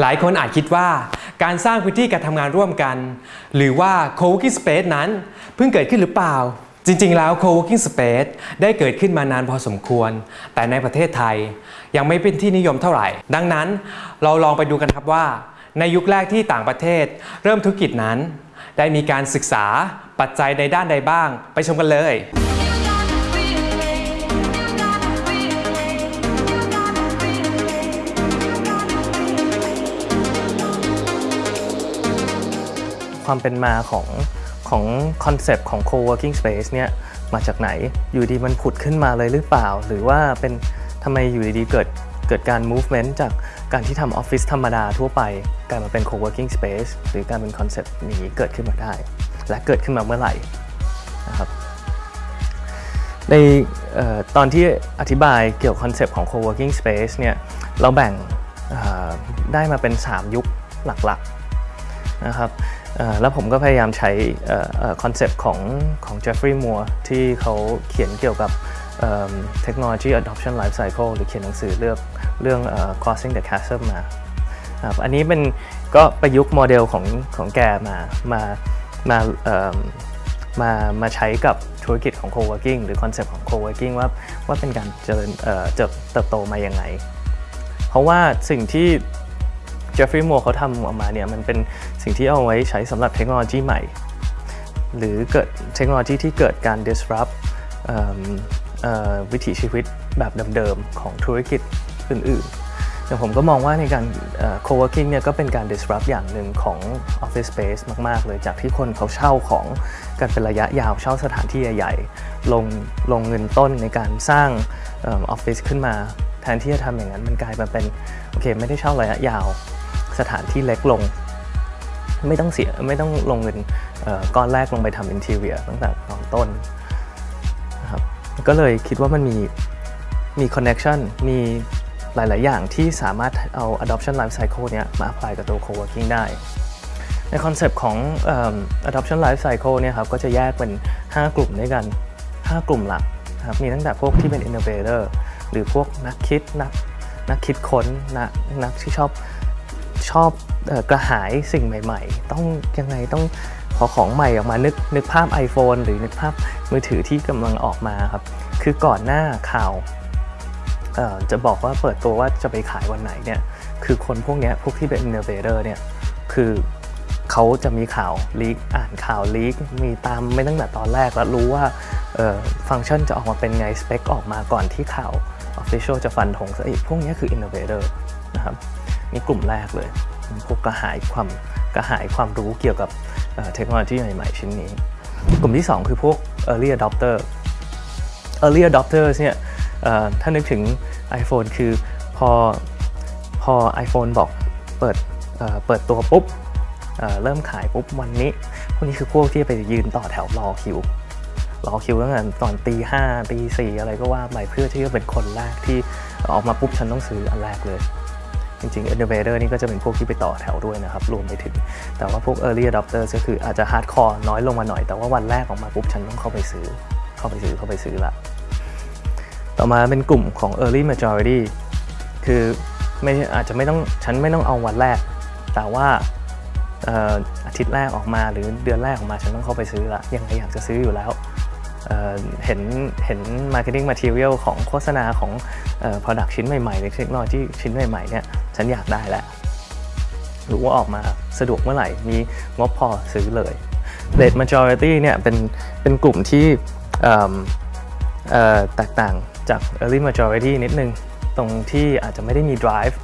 หลายคนอาจคิดว่าการสร้างพื้นที่การทำงานร่วมกัน หรือว่า co-working space นั้น เพิ่งเกิดขึ้นหรือเปล่า จริงๆ แล้ว co-working space ได้เกิดขึ้นมานานพอสมควร แต่ในประเทศไทยยังไม่เป็นที่นิยมเท่าไหร่ ดังนั้นเราลองไปดูกันครับว่า ในยุคแรกที่ต่างประเทศ เริ่มธุรกิจนั้น ได้มีการศึกษาปัจจัยในด้านใดบ้าง ไปชมกันเลย ความเป็นมาของของคอนเซปต์ของ co-working space เนี่ยมาจากไหนอยู่ดีมันผุดขึ้นมาเลยหรือเปล่า หรือว่าเป็นทำไมอยู่ดีๆเกิดเกิดการ movement จากการที่ทำออฟฟิศธรรมดาทั่วไปกลายมาเป็น co-working space หรือการเป็น concept นี้เกิดขึ้นมาได้ และเกิดขึ้นมาเมื่อไหร่นะครับในออตอนที่อธิบายเกี่ยวกับ concept ของ co-working space เนี่ยเราแบ่งได้มาเป็น 3 ยุคหลักๆนะครับ แล้วผมก็พยายามใช้คอนเซปต์ของของ Geoffrey Moore ที่เขาเขียนเกี่ยวกับเอ่อ technology adoption life cycle หรือเขียนหนังสือเรื่องเรื่อง crossing the chasm มาอันนี้เป็นก็ประยุกต์โมเดลของของแกมามามามามาใช้กับธุรกิจของ co-working หรือคอนเซปต์ของ co-working ว่าว่าเป็นการเจริญเติบโตมาอยังไง เพราะว่าสิ่งที่ เจฟฟรีย์มัวเขาทำออกมาเนี่ยมันเป็นสิ่งที่เอาไว้ใช้สำหรับเทคโนโลยีใหม่ หรือเกิดเทคโนโลยีที่เกิดการ disrupt วิถีชีวิตแบบเดิมๆ ของธุรกิจอื่นๆอย่างผมก็มองว่าในการ co-working เนี่ยก็เป็นการ disrupt อย่างหนึ่งของ office space มาก ๆ เลยจากที่คนเขาเช่าของกันเป็นระยะยาวเช่าสถานที่ใหญ่ๆ ลงลงเงินต้นในการสร้างออฟฟิศขึ้นมา แทนที่จะทำอย่างนั้นมันกลายมาเป็น โอเค ไม่ได้เช่าระยะยาว สถานที่เล็กลง ไม่ต้องเสียไม่ต้องลงเงินก้อนแรกลงไปทำ interior ตั้งแต่ตอนต้นนะครับก็เลยคิดว่ามันมีมี connection มีหลาย ๆ อย่างที่สามารถเอา adoption life cycle เนี้ยมา apply กับตัว co-working ได้ ในคอนเซปต์ของเอิ่ม adoption life cycle เนี่ยครับก็จะแยกเป็น 5 กลุ่มด้วยกัน 5 กลุ่มหลักนะครับมีตั้งแต่พวกที่เป็น innovator หรือพวกนักคิดนักนักคิดค้นนักนักที่ชอบ ชอบออกระหายสิ่งใหม่ ๆ ต้องยังไงต้องพอของใหม่ออกมานึกนึกภาพ iPhone หรือนึกภาพมือถือที่กำลังออกมาครับ คือก่อนหน้าข่าวจะบอกว่าเปิดตัวว่าจะไปขายวันไหนเนี่ยคือคนพวกนี้พวกที่เป็น innovator เนี่ยคือเขาจะมีข่าวลีกอ่านข่าวลีกมีตามไม่ตั้งแต่ตอนแรกแล้วรู้ว่าฟังก์ชันจะออกมาเป็นไงสเปคออกมาก่อนที่ข่าว Official จะฟันธงซะอีกพวกนี้คือ innovator นะครับ นี่กลุ่มแรกเลยพวกกระหายความกระหายความรู้เกี่ยวกับเทคโนโลยีใหม่ๆชิ้นนี้ กลุ่มที่ 2 คือพวก early adopter early adopters เนี่ยถ้านึกถึง iPhone คือพอพอ iPhone บอกเปิดเเปิดตัวปุ๊บเเริ่มขายปุ๊บวันนี้ พวกนี้คือพวกที่ไปยืนต่อแถวรอคิวรอคิวตั้งแต่ตอนตีห้าตีสี่อะไรก็ว่าไปเพื่อที่จะเป็นคนแรกที่ออกมาปุ๊บฉันต้องซื้ออันแรกเลย จริงๆ innovator นี่ก็จะเป็นพวกที่ไปต่อแถวด้วยนะครับ รวมไปถึง แต่ว่าพวก early adopters ก็คืออาจจะ hardcore น้อยลงมาหน่อย แต่ว่าวันแรกออกมาปุ๊บฉันต้องเข้าไปซื้อ เข้าไปซื้อเข้าไปซื้อละ ต่อมาเป็นกลุ่มของ early majority คือไม่อาจจะไม่ต้องฉันไม่ต้องเอาวันแรก แต่ว่าอาทิตย์แรกออกมาหรือเดือนแรกออกมาฉันต้องเข้าไปซื้อละยังไงอยากจะซื้ออยู่แล้ว เห็นเห็น marketing material ของโฆษณาของออ product ชิ้นใหม่ๆหรือเทคโนโลยีชิ้นใหม่ๆเนี่ยฉันอยากได้แล้วรู้ว่าออกมาสะดวกเมื่อไหร่ มีงบพอซื้อเลย late majority เนี่ยเป็นเป็นกลุ่มที่แตกต่างจาก early majority นิดนึง ตรงที่อาจจะไม่ได้มี drive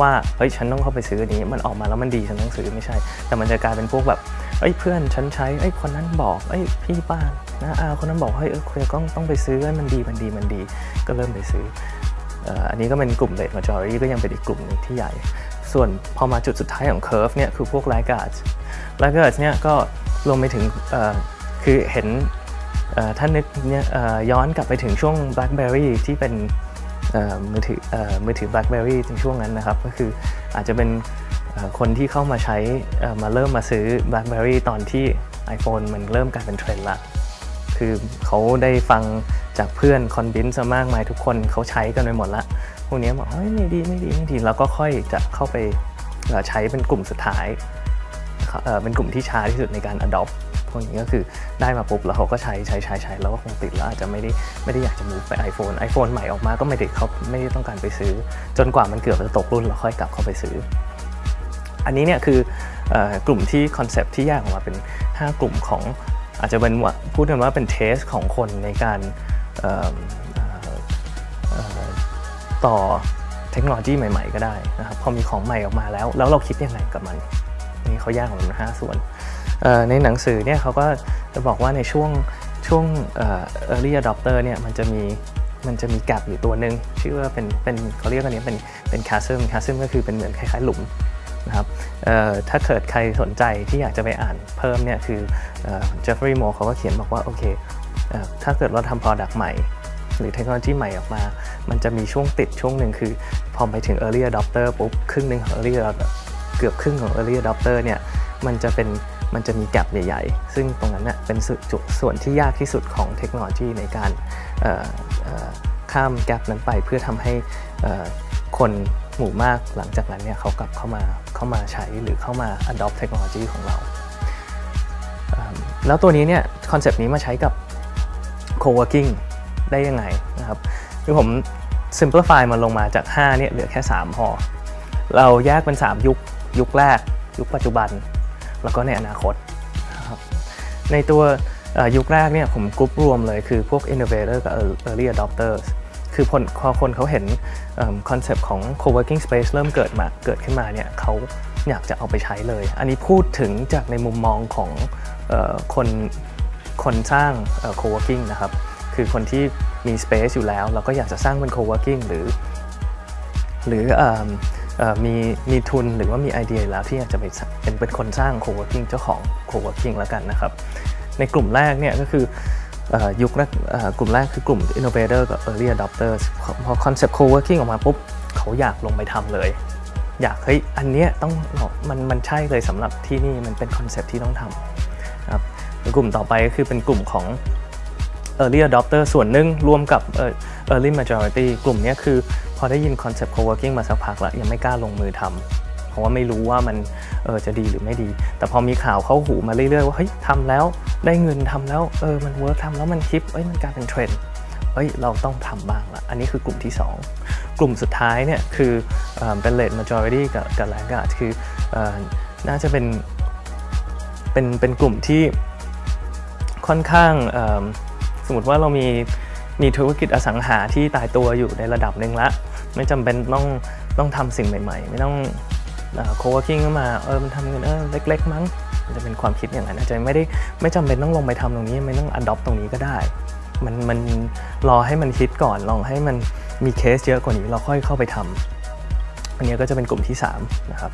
ว่าเฮ้ยฉันต้องเข้าไปซื้อนี้ มันออกมาแล้วมันดีฉันต้องซื้อไม่ใช่ แต่มันจะกลายเป็นพวกแบบเอ้ยเพื่อนฉันใช้เอ้ยคนนั้นบอกเอ้ยพี่ป้านะอาคนนั้นบอกเฮ้ยเออคุยต้องต้องไปซื้อมันดีมันดีมันดี ก็เริ่มไปซื้ออันนี้ก็เป็นกลุ่ม late majority ก็ยังเป็นอีกกลุ่มหนึ่งที่ใหญ่ ส่วนพอมาจุดสุดท้ายของ curve เนี่ยคือพวก laggards laggards เนี่ยก็รวมไปถึงคือเห็นเอ่อถ้านึกเนี่ยย้อนกลับไปถึงช่วง BlackBerry ที่เป็น มือถือเอ่อมือถือ BlackBerry ในช่วงนั้นนะครับ ก็คืออาจจะเป็นคนที่เข้ามาใช้มาเริ่มมาซื้อ BlackBerry ตอนที่ iPhone มันเริ่มกลายเป็นเทรนด์ละ คือเขาได้ฟังจากเพื่อนคอนวินส์มากมายทุกคนเขาใช้กันไปหมดละ พวกนี้บอกเฮ้ยไม่ดีไม่ดีไม่ดีแล้วก็ค่อยจะเข้าไปใช้เป็นกลุ่มสุดท้ายเอ่อเป็นกลุ่มที่ช้าที่สุดในการ adopt พวกนี้ก็คือได้มาปุ๊บแล้วเขาก็ใช้ใช้ใช้ใช้แล้วก็คงติดแล้วอาจจะไม่ได้ไม่ได้อยากจะ move ไป iPhone iPhone ใหม่ออกมาก็ไม่ได้เขาไม่ได้ต้องการไปซื้อ จนกว่ามันเกือบจะตกรุ่นแล้วค่อยกลับเข้าไปซื้อ อันนี้เนี่ยคืออกลุ่มที่คอนเซปที่แยกออกมาเป็น 5 กลุ่มของอาจจะเป็นว่าพูดกันว่าเป็นเทสของคนในการต่อเทคโนโลยีใหม่ ๆ ก็ได้นะครับพอมีของใหม่ออกมาแล้ว แล้วเราคิดยังไงกับมัน นี่เขาแยกออกมาเป็นห้าส่วน ในหนังสือเนี่ยเขาก็จะบอกว่าในช่วงช่วงเอ่อ early adopter เนี่ยมันจะมีมันจะมีแกลบอยู่ตัวหนึ่งชื่อว่าเป็นเป็นเขาเรียกกันนี้เป็นเป็น chasm chasm ก็คือเป็นเหมือนคล้ายๆหลุมนะครับถ้าเกิดใครสนใจที่อยากจะไปอ่านเพิ่มเนี่ยคือเจฟฟรีย์โมเขาก็เขียนบอกว่าโอเคเออถ้าเกิดเราทำ Product ใหม่ หรือเทคโนโลยีใหม่ออกมา มันจะมีช่วงติดช่วงหนึ่งคือ พอไปถึง Early Adopter ปุ๊บครึ่งหนึ่งของ Early เกือบครึ่งของ Early Adopter เนี่ยมันจะเป็น มันจะมีแกลบใหญ่ๆ ซึ่งตรงนั้นเน่ยเป็นส่วนจุดส่วนที่ยากที่สุดของเทคโนโลยีในการข้ามแกลบนั้นไปเพื่อทำให้คนหมู่มากหลังจากนั้นเนี่ยเขากลับเข้ามาเข้ามาใช้หรือเข้ามา adopt เทคโนโลยีของเรา แล้วตัวนี้เนี่ยคอนเซปต์นี้มาใช้กับ co-working ได้ยังไงนะครับคือผม simplify มันลงมาจาก 5 เนี่ยเหลือแค่ 3 พอ เราแยกเป็น 3 ยุค ยุคแรก ยุคปัจจุบัน แล้วก็ในอนาคต ในตัวยุคแรกเนี่ยผมกรุ๊ปรวมเลยคือพวก innovator กับ early adopters คือคนพอคนเขาเห็นคอนเซปต์ของ co-working space เริ่มเกิดมาเกิดขึ้นมาเนี่ยเขาอยากจะเอาไปใช้เลย อันนี้พูดถึงจากในมุมมองของคนคนสร้าง co-working นะครับ คือคนที่มี space อยู่แล้วแล้วก็อยากจะสร้างเป็น co-working หรือ หรืออ มีมีทุนหรือว่ามีไอเดียแล้วที่อยากจะไปเป็นเป็นคนสร้าง co-working เจ้าของ co-working แล้วกันนะครับ ในกลุ่มแรกเนี่ยก็คือยุคแรกกลุ่มแรกคือกลุ่ม innovator กับ early adopters พอพอ concept co-working ออกมาปุ๊บ เขาอยากลงไปทำเลย อยากเฮ้ยอันเนี้ยต้องมันมันใช่เลยสำหรับที่นี่มันเป็นคอนเซปต์ที่ต้องทำนะครับกลุ่มต่อไปก็คือเป็นกลุ่มของ early adopter ส่วนหนึ่งรวมกับเอ่อ early majority กลุ่มนี้คือพอได้ยิน concept co-working มาสักพักแล้ว ยังไม่กล้าลงมือทำเพราะว่าไม่รู้ว่ามันเออจะดีหรือไม่ดี แต่พอมีข่าวเข้าหูมาเรื่อยๆว่าเฮ้ยทำแล้วได้เงินทำแล้วเออมัน work ทำแล้วมัน hip เอ้ยมันกลายเป็นเทรนด์เอ้ยเราต้องทำบ้างละอันนี้คือกลุ่มที่ 2 กลุ่มสุดท้ายเนี่ยคือเออเป็น late majority กับกับ laggard คือเออน่าจะเป็นเป็นเป็นกลุ่มที่ค่อนข้างเอิ่ มสมมติว่าเรามีมีธุรกิจอสังหาที่ตายตัวอยู่ในระดับหนึ่งละ ไม่จำเป็นต้องต้องทำสิ่งใหม่ ๆ ไม่ต้อง co-working มาเออมันทำเงินเออเล็ก ๆ มั้งมันจะเป็นความคิดอย่างนั้นอาจจะไม่ได้ไม่จำเป็นต้องลงไปทำตรงนี้ไม่ต้องอดดอปตรงนี้ก็ได้ มันมันรอให้มันคิดก่อนลองให้มันมีเคสเยอะกว่านี้เราค่อยเข้าไปทำอันนี้ก็จะเป็นกลุ่มที่3นะครับ